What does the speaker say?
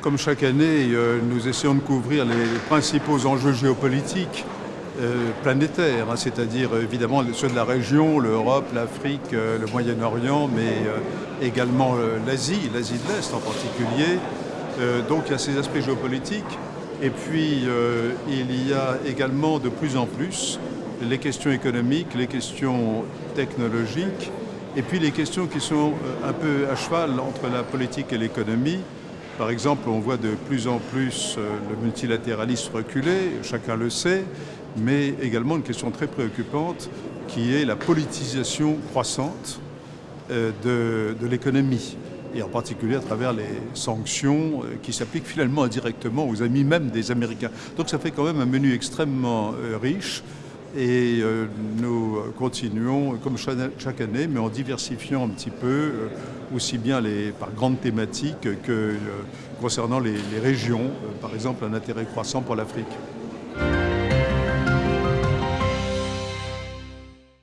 Comme chaque année, euh, nous essayons de couvrir les principaux enjeux géopolitiques euh, planétaires, hein, c'est-à-dire évidemment ceux de la région, l'Europe, l'Afrique, euh, le Moyen-Orient, mais également l'Asie, l'Asie de l'Est en particulier. donc il y a ces aspects géopolitiques. Et puis il y a également de plus en plus les questions économiques, les questions technologiques, et puis les questions qui sont un peu à cheval entre la politique et l'économie. Par exemple, on voit de plus en plus euh, le multilatéralisme reculer, chacun le sait, mais également une question très préoccupante qui est la politisation croissante euh, de, l'économie et en particulier à travers les sanctions euh, qui s'appliquent finalement indirectement aux amis même des Américains. Donc ça fait quand même un menu extrêmement riche et euh, nous continuons comme chaque année, mais en diversifiant un petit peu, euh, aussi bien les, par grandes thématiques que euh, concernant les régions, par exemple un intérêt croissant pour l'Afrique.